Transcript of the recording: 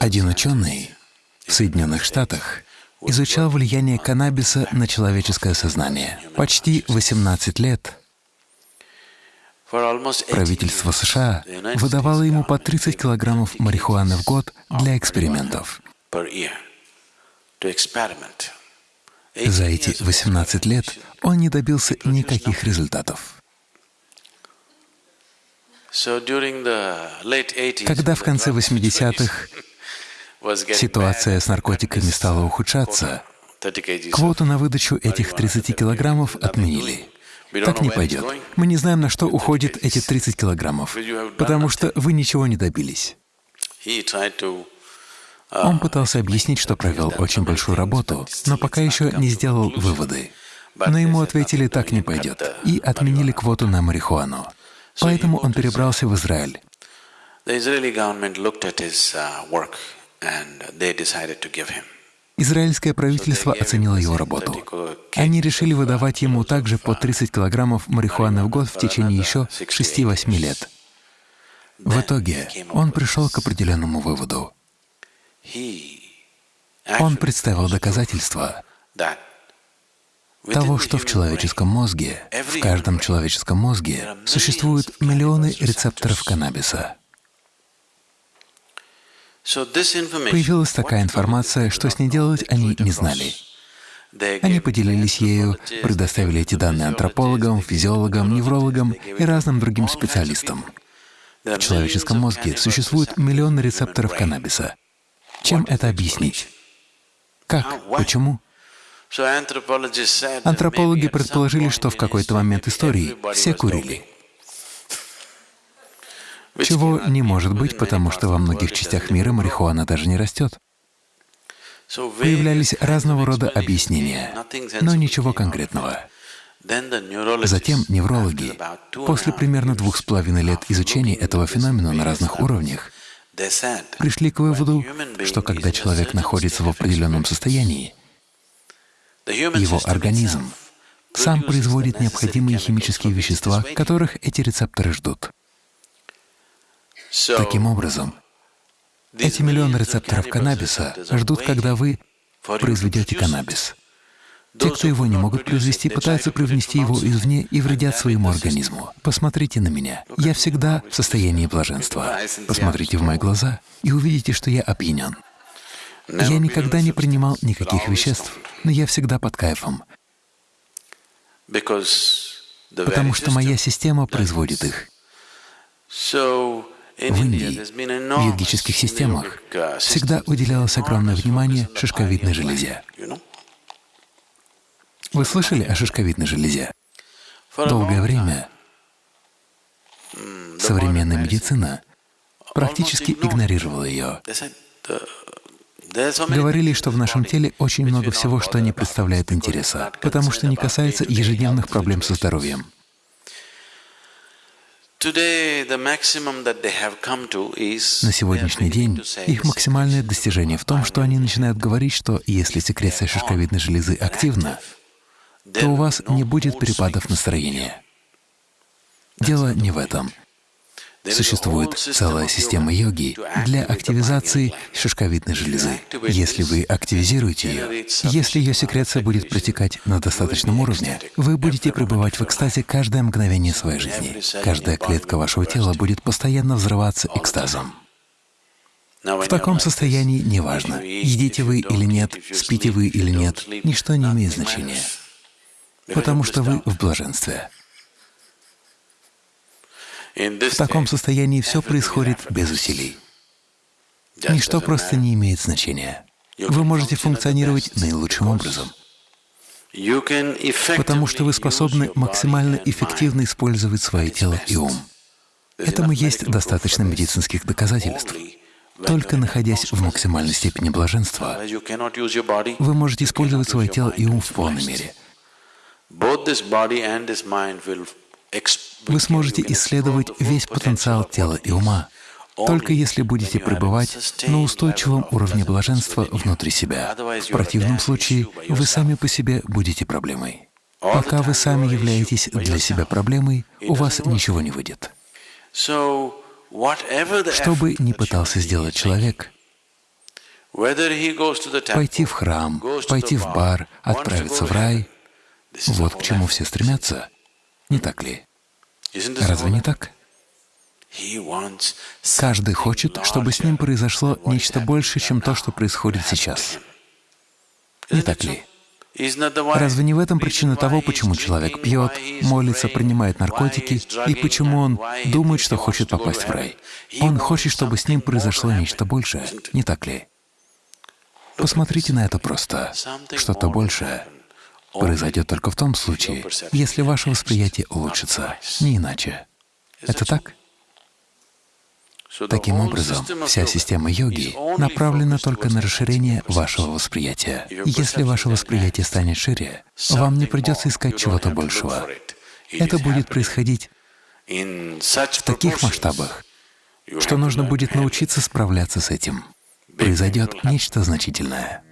Один ученый в Соединенных Штатах изучал влияние каннабиса на человеческое сознание. Почти 18 лет правительство США выдавало ему по 30 килограммов марихуаны в год для экспериментов. За эти 18 лет он не добился никаких результатов. Когда в конце 80-х ситуация с наркотиками стала ухудшаться, квоту на выдачу этих 30 килограммов отменили. Так не пойдет. Мы не знаем, на что уходит эти 30 килограммов, потому что вы ничего не добились. Он пытался объяснить, что провел очень большую работу, но пока еще не сделал выводы. Но ему ответили, так не пойдет, и отменили квоту на марихуану. Поэтому он перебрался в Израиль. Израильское правительство оценило его работу. Они решили выдавать ему также по 30 килограммов марихуаны в год в течение еще 6-8 лет. В итоге он пришел к определенному выводу. Он представил доказательства того, что в человеческом мозге, в каждом человеческом мозге существуют миллионы рецепторов каннабиса. Появилась такая информация, что с ней делать они не знали. Они поделились ею, предоставили эти данные антропологам, физиологам, неврологам и разным другим специалистам. В человеческом мозге существуют миллионы рецепторов каннабиса. Чем это объяснить? Как? Почему? Антропологи предположили, что в какой-то момент истории все курили. чего не может быть, потому что во многих частях мира марихуана даже не растет. Появлялись разного рода объяснения, но ничего конкретного. Затем неврологи, после примерно двух с половиной лет изучения этого феномена на разных уровнях, пришли к выводу, что когда человек находится в определенном состоянии, его организм сам производит необходимые химические вещества, которых эти рецепторы ждут. Таким образом, эти миллионы рецепторов каннабиса ждут, когда вы произведете каннабис. Те, кто его не могут произвести, пытаются привнести его извне и вредят своему организму. Посмотрите на меня. Я всегда в состоянии блаженства. Посмотрите в мои глаза и увидите, что я опьянен. Я никогда не принимал никаких веществ, но я всегда под кайфом, потому что моя система производит их. В Индии, в йогических системах, всегда уделялось огромное внимание шишковидной железе. Вы слышали о шишковидной железе? Долгое время современная медицина практически игнорировала ее. Говорили, что в нашем теле очень много всего, что не представляет интереса, потому что не касается ежедневных проблем со здоровьем. На сегодняшний день их максимальное достижение в том, что они начинают говорить, что если секреция шишковидной железы активна, то у вас не будет перепадов настроения. Дело не в этом. Существует целая система йоги для активизации шишковидной железы. Если вы активизируете ее, если ее секреция будет протекать на достаточном уровне, вы будете пребывать в экстазе каждое мгновение своей жизни. Каждая клетка вашего тела будет постоянно взрываться экстазом. В таком состоянии неважно, едите вы или нет, спите вы или нет, ничто не имеет значения, потому что вы в блаженстве. В таком состоянии все происходит без усилий. Ничто просто не имеет значения. Вы можете функционировать наилучшим образом, потому что вы способны максимально эффективно использовать свое тело и ум. Этому есть достаточно медицинских доказательств. Только находясь в максимальной степени блаженства, вы можете использовать свое тело и ум в полной мере вы сможете исследовать весь потенциал тела и ума, только если будете пребывать на устойчивом уровне блаженства внутри себя. В противном случае вы сами по себе будете проблемой. Пока вы сами являетесь для себя проблемой, у вас ничего не выйдет. Что бы ни пытался сделать человек, Пойти в храм, пойти в бар, отправиться в рай — вот к чему все стремятся, не так ли? Разве не так? Каждый хочет, чтобы с ним произошло нечто большее, чем то, что происходит сейчас. Не так ли? Разве не в этом причина того, почему человек пьет, молится, принимает наркотики, и почему он думает, что хочет попасть в рай? Он хочет, чтобы с ним произошло нечто большее, не так ли? Посмотрите на это просто. Что-то большее произойдет только в том случае, если ваше восприятие улучшится, не иначе. Это так? Таким образом, вся система йоги направлена только на расширение вашего восприятия. Если ваше восприятие станет шире, вам не придется искать чего-то большего. Это будет происходить в таких масштабах, что нужно будет научиться справляться с этим. Произойдет нечто значительное.